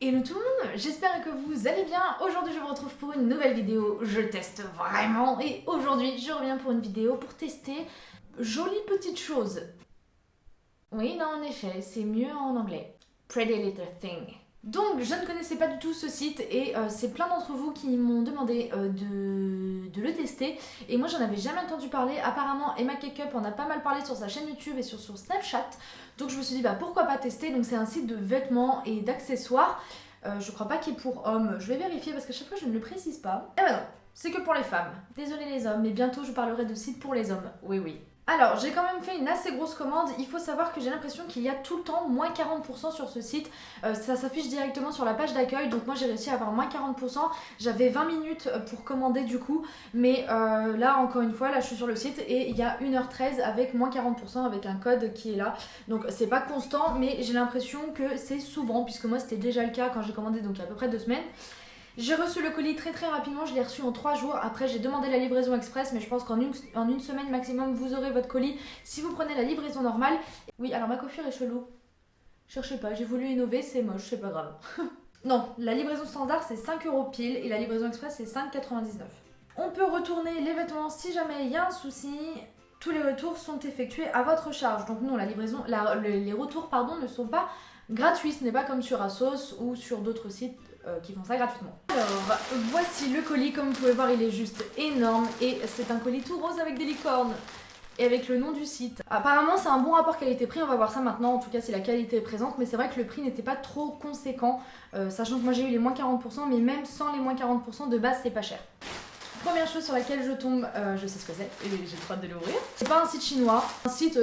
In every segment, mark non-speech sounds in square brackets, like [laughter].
Hello tout le monde, j'espère que vous allez bien. Aujourd'hui je vous retrouve pour une nouvelle vidéo, je teste vraiment et aujourd'hui je reviens pour une vidéo pour tester jolie petite chose. Oui, non en effet, c'est mieux en anglais. Pretty Little Thing. Donc je ne connaissais pas du tout ce site et euh, c'est plein d'entre vous qui m'ont demandé euh, de, le tester et moi j'en avais jamais entendu parler. Apparemment Emma Cakeup en a pas mal parlé sur sa chaîne YouTube et sur son Snapchat donc je me suis dit bah pourquoi pas tester. Donc c'est un site de vêtements et d'accessoires. Euh, je crois pas qu'il est pour hommes. Je vais vérifier parce qu'à chaque fois je ne le précise pas. Et bah non, c'est que pour les femmes. Désolé les hommes, mais bientôt je parlerai de site pour les hommes. Oui oui. Alors, j'ai quand même fait une assez grosse commande. Il faut savoir que j'ai l'impression qu'il y a tout le temps moins 40% sur ce site. Euh, ça s'affiche directement sur la page d'accueil. Donc moi, j'ai réussi à avoir moins 40%. J'avais 20 minutes euh, pour commander du coup. Mais euh, là, encore une fois, là, je suis sur le site et il y a 1h13 avec moins 40% avec un code qui est là. Donc c'est pas constant, mais j'ai l'impression que c'est souvent, puisque moi, c'était déjà le cas quand j'ai commandé, donc il y a à peu près deux semaines. J'ai reçu le colis très très rapidement, je l'ai reçu en 3 jours. Après j'ai demandé la livraison express, mais je pense qu'en une, semaine maximum vous aurez votre colis si vous prenez la livraison normale. Oui, alors ma coiffure est chelou. Cherchez pas, j'ai voulu innover, c'est moche, c'est pas grave. [laughs] non, la livraison standard c'est 5 euros pile et la livraison express c'est 5,99. On peut retourner les vêtements si jamais il y a un souci. Tous les retours sont effectués à votre charge. Donc non, la livraison, les retours pardon, ne sont pas gratuits. Ce n'est pas comme sur Asos ou sur d'autres sites euh, qui font ça gratuitement. Alors, voici le colis. Comme vous pouvez voir, il est juste énorme. Et c'est un colis tout rose avec des licornes. Et avec le nom du site. Apparemment, c'est un bon rapport qualité-prix. On va voir ça maintenant, en tout cas si la qualité est présente. Mais c'est vrai que le prix n'était pas trop conséquent. Euh, sachant que moi j'ai eu les moins 40%. Mais même sans les moins 40%, de base, c'est pas cher. Première chose sur laquelle je tombe, euh, je sais ce que c'est et j'ai trop hâte de l'ouvrir? C'est pas un site chinois, un site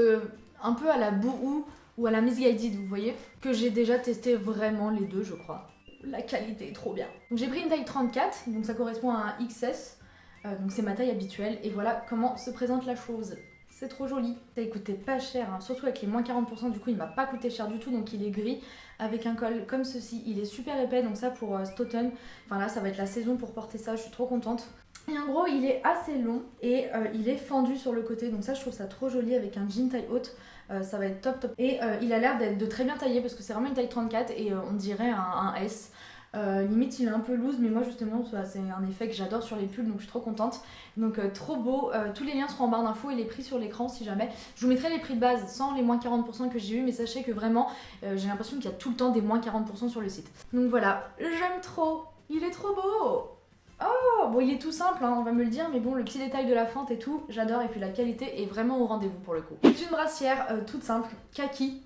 un peu à la Bouhou ou à la Misguided, vous voyez, que j'ai déjà testé vraiment les deux, je crois la qualité est trop bien. J'ai pris une taille 34, donc ça correspond à un XS, euh, c'est ma taille habituelle, et voilà comment se présente la chose. C'est trop joli. Ça a coûté pas cher, hein. surtout avec les moins 40%, du coup il m'a pas coûté cher du tout, donc il est gris, avec un col comme ceci. Il est super épais, donc ça pour euh, enfin là ça va être la saison pour porter ça, je suis trop contente. Et en gros, il est assez long et euh, il est fendu sur le côté. Donc ça, je trouve ça trop joli avec un jean taille haute. Euh, ça va être top top. Et euh, il a l'air d'être de très bien taillé parce que c'est vraiment une taille 34 et on dirait un, S. limite il est un peu loose mais moi justement c'est un effet que j'adore sur les pulls donc je suis trop contente. Donc trop beau, tous les liens seront en barre d'infos et les prix sur l'écran si jamais. Je vous mettrai les prix de base sans les moins 40% que j'ai eu mais sachez que vraiment j'ai l'impression qu'il y a tout le temps des moins 40% sur le site. Donc voilà, j'aime trop, il est trop beau Oh, bon il est tout simple, hein, on va me le dire, mais bon le petit détail de la fente et tout, j'adore et puis la qualité est vraiment au rendez-vous pour le coup. C'est une brassière euh, toute simple, kaki,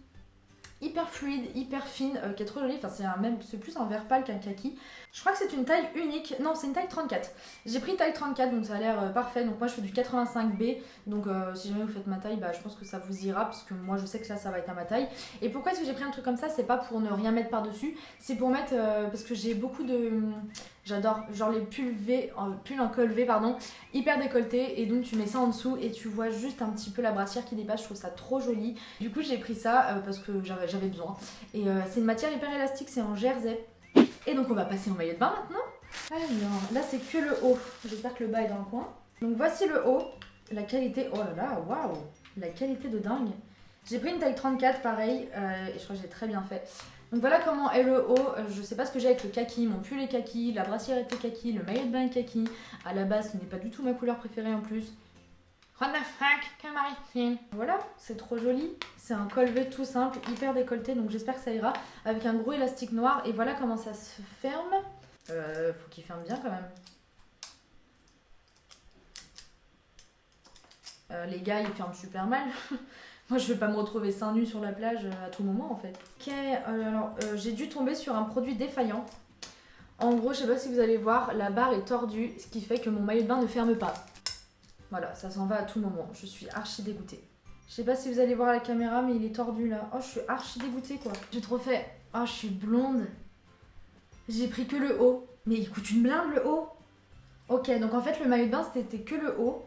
hyper fluide, hyper fine, euh, qui est trop jolie. Enfin, c'est plus un vert pâle qu'un kaki. Je crois que c'est une taille unique. Non, c'est une taille 34. J'ai pris taille 34, donc ça a l'air euh, parfait. Donc moi, je fais du 85B. Donc euh, si jamais vous faites ma taille, bah, je pense que ça vous ira, parce que moi, je sais que là, ça va être à ma taille. Et pourquoi est-ce que j'ai pris un truc comme ça? C'est pas pour ne rien mettre par-dessus. C'est pour mettre, parce que j'ai beaucoup de... J'adore, genre les pulls V, pulls en col V, pardon, hyper décolletés. Et donc tu mets ça en dessous et tu vois juste un petit peu la brassière qui dépasse. Je trouve ça trop joli. Du coup, j'ai pris ça parce que j'avais j'avais besoin. Et euh, c'est une matière hyper élastique, c'est en jersey. Et donc on va passer au maillot de bain maintenant. Alors, là c'est que le haut. J'espère que le bas est dans le coin. Donc voici le haut. La qualité, oh là là, waouh La qualité de dingue. J'ai pris une taille 34 pareil, euh, et je crois que j'ai très bien fait. Donc voilà comment est le haut. Euh, je sais pas ce que j'ai avec le kaki, mon pull est kaki, la brassière était kaki, le maillot de bain est kaki. À la base, ce n'est pas du tout ma couleur préférée en plus. Voilà, c'est trop joli. C'est un col V tout simple, hyper décolleté, donc j'espère que ça ira. Avec un gros élastique noir. Et voilà comment ça se ferme. Euh, faut qu'il ferme bien quand même. Euh, les gars, ils ferment super mal. [laughs] Moi, je vais pas me retrouver seins nus sur la plage euh, à tout moment en fait. Ok, alors j'ai dû tomber sur un produit défaillant. En gros, je sais pas si vous allez voir, la barre est tordue, ce qui fait que mon maillot de bain ne ferme pas. Voilà, ça s'en va à tout moment. Je suis archi dégoûtée. Je sais pas si vous allez voir la caméra, mais il est tordu là. Oh, je suis archi dégoûtée quoi. J'ai trop fait. Oh, je suis blonde. J'ai pris que le haut. Mais il coûte une blinde le haut. Ok, donc en fait, le maillot de bain, c'était que le haut.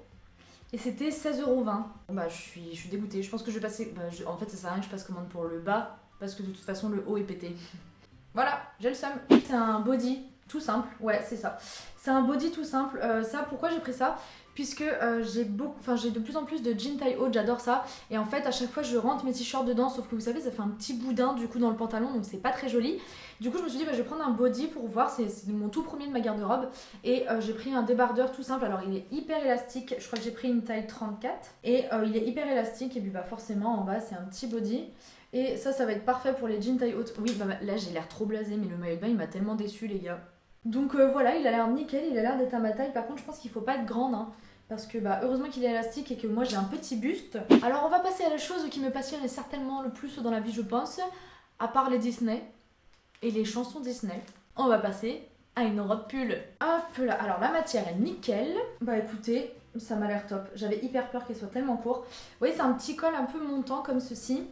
Et c'était 16,20€. Bah, je suis, je suis dégoûtée. Je pense que je vais passer. Bah, en fait, ça sert à rien que je passe commande pour le bas. Parce que de toute façon, le haut est pété. [laughs] voilà, j'ai le seum. C'est un body tout simple. Ouais, c'est ça. C'est un body tout simple. Euh, ça, pourquoi j'ai pris ça? Puisque euh, j'ai beaucoup, enfin j'ai de plus en plus de jeans taille haute, j'adore ça. Et en fait, à chaque fois, je rentre mes t-shirts dedans, sauf que vous savez, ça fait un petit boudin du coup dans le pantalon, donc c'est pas très joli. Du coup, je me suis dit, bah, je vais prendre un body pour voir, c'est mon tout premier de ma garde-robe. Et euh, j'ai pris un débardeur tout simple. Alors, il est hyper élastique, je crois que j'ai pris une taille 34. Et euh, il est hyper élastique, et puis bah forcément, en bas, c'est un petit body. Et ça, ça va être parfait pour les jeans taille haute. Oui, bah, là, j'ai l'air trop blasé, mais le maillot de il m'a tellement déçu, les gars. Donc voilà, il a l'air nickel, il a l'air d'être à ma taille. Par contre, je pense qu'il faut pas être grande. Hein parce que bah, heureusement qu'il est élastique et que moi j'ai un petit buste. Alors on va passer à la chose qui me passionne certainement le plus dans la vie je pense, à part les Disney et les chansons Disney. On va passer à une robe pull. Hop là, alors la matière est nickel. Bah écoutez, ça m'a l'air top. J'avais hyper peur qu'elle soit tellement court. Vous voyez c'est un petit col un peu montant comme ceci.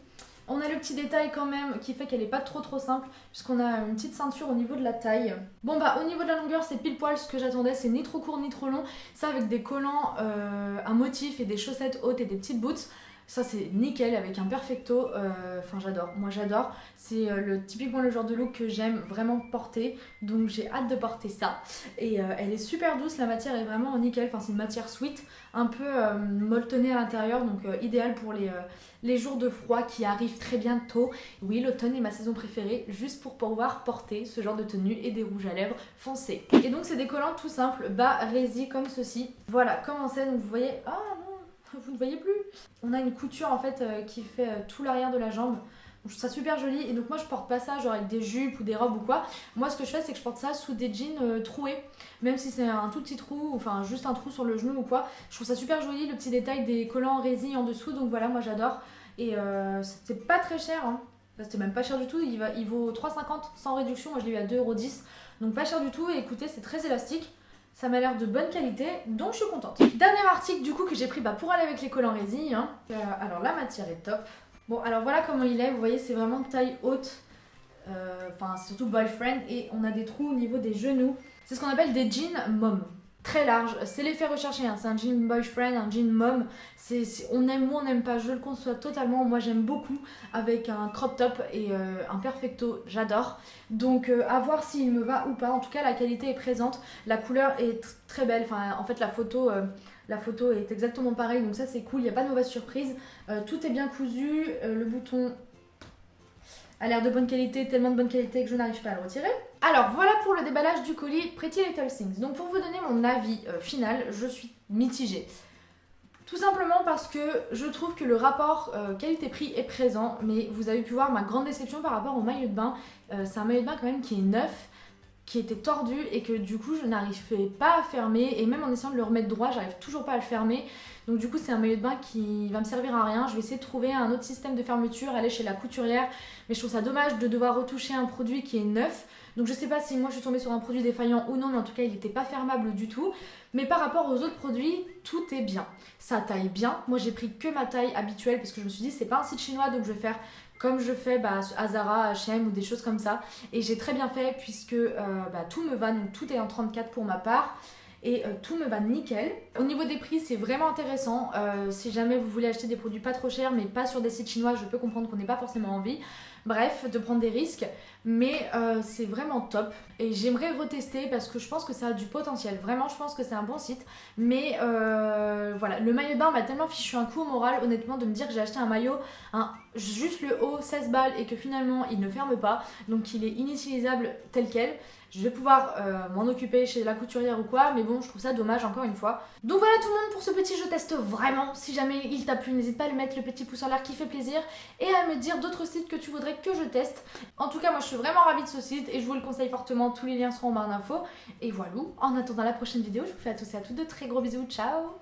On a le petit détail quand même qui fait qu'elle est pas trop trop simple puisqu'on a une petite ceinture au niveau de la taille. Bon bah au niveau de la longueur c'est pile poil ce que j'attendais, c'est ni trop court ni trop long. Ça avec des collants, euh, un motif et des chaussettes hautes et des petites boots. Ça c'est nickel avec un perfecto, euh, enfin j'adore, moi j'adore. C'est euh, le, typiquement le genre de look que j'aime vraiment porter, donc j'ai hâte de porter ça. Et elle est super douce, la matière est vraiment nickel, enfin c'est une matière sweet, un peu molletonnée à l'intérieur, donc idéal pour les, jours de froid qui arrivent très bientôt. Oui, l'automne est ma saison préférée, juste pour pouvoir porter ce genre de tenue et des rouges à lèvres foncés. Et donc c'est des collants tout simples, bas rési comme ceci. Voilà, comment c'est, donc vous voyez... Ah vous ne voyez plus? On a une couture en fait euh, qui fait euh, tout l'arrière de la jambe. je trouve ça super joli et donc moi je porte pas ça genre avec des jupes ou des robes ou quoi. Moi ce que je fais c'est que je porte ça sous des jeans euh, troués. Même si c'est un tout petit trou, enfin juste un trou sur le genou ou quoi. Je trouve ça super joli le petit détail des collants en résine en dessous donc voilà moi j'adore. Et c'était pas très cher, hein. c'était même pas cher du tout, il, va, il vaut 3,50 sans réduction, moi je l'ai eu à 2,10€, donc pas cher du tout, et écoutez c'est très élastique, ça m'a l'air de bonne qualité, donc je suis contente. Dernier article du coup que j'ai pris bah, pour aller avec les collants résine, hein. euh, alors la matière est top. Bon alors voilà comment il est, vous voyez c'est vraiment taille haute, euh, enfin surtout boyfriend, et on a des trous au niveau des genoux, c'est ce qu'on appelle des jeans mom très large. C'est l'effet recherché, hein. c'est un jean boyfriend, un jean mom. on aime ou on n'aime pas, je le conçois totalement. Moi j'aime beaucoup avec un crop top et euh, un perfecto, j'adore. Donc euh, à voir s'il me va ou pas. En tout cas la qualité est présente, la couleur est très belle. Enfin en fait la photo... Euh, la photo est exactement pareille, donc ça c'est cool, il n'y a pas de mauvaise surprise. tout est bien cousu, le bouton a l'air de bonne qualité, tellement de bonne qualité que je n'arrive pas à le retirer. Alors voilà pour le déballage du colis Pretty Little Things. Donc pour vous donner mon avis euh, final, je suis mitigée. Tout simplement parce que je trouve que le rapport euh, qualité-prix est présent, mais vous avez pu voir ma grande déception par rapport au maillot de bain. Euh, c'est un maillot de bain quand même qui est neuf, qui était tordu et que du coup je n'arrivais pas à fermer. Et même en essayant de le remettre droit j'arrive toujours pas à le fermer. Donc du coup c'est un maillot de bain qui va me servir à rien. Je vais essayer de trouver un autre système de fermeture aller chez la couturière. Mais je trouve ça dommage de devoir retoucher un produit qui est neuf donc je sais pas si moi je suis tombée sur un produit défaillant ou non mais en tout cas il n'était pas fermable du tout mais par rapport aux autres produits tout est bien ça taille bien moi j'ai pris que ma taille habituelle parce que je me suis dit c'est pas un site chinois donc je vais faire comme je fais bah, à Zara, H&M ou des choses comme ça. Et j'ai très bien fait puisque euh, bah, tout me va, donc tout est en 34 pour ma part. Et euh, tout me va nickel. Au niveau des prix, c'est vraiment intéressant. Euh, si jamais vous voulez acheter des produits pas trop chers, mais pas sur des sites chinois, je peux comprendre qu'on n'ait pas forcément envie. Bref, de prendre des risques, mais euh, c'est vraiment top. Et j'aimerais retester parce que je pense que ça a du potentiel. Vraiment, je pense que c'est un bon site. Mais voilà, le maillot de bain m'a tellement fichu un coup au moral, honnêtement, de me dire que j'ai acheté un maillot, juste le haut, 16 balles, et que finalement il ne ferme pas. Donc il est inutilisable tel quel je vais pouvoir euh, m'en occuper chez la couturière ou quoi, mais bon, je trouve ça dommage encore une fois. Donc voilà tout le monde pour ce petit je teste vraiment. Si jamais il t'a plu, n'hésite pas à lui mettre le petit pouce en l'air qui fait plaisir et à me dire d'autres sites que tu voudrais que je teste. En tout cas, moi je suis vraiment ravie de ce site et je vous le conseille fortement. Tous les liens seront en barre d'infos. Et voilà, en attendant la prochaine vidéo, je vous fais à tous et à toutes de très gros bisous. Ciao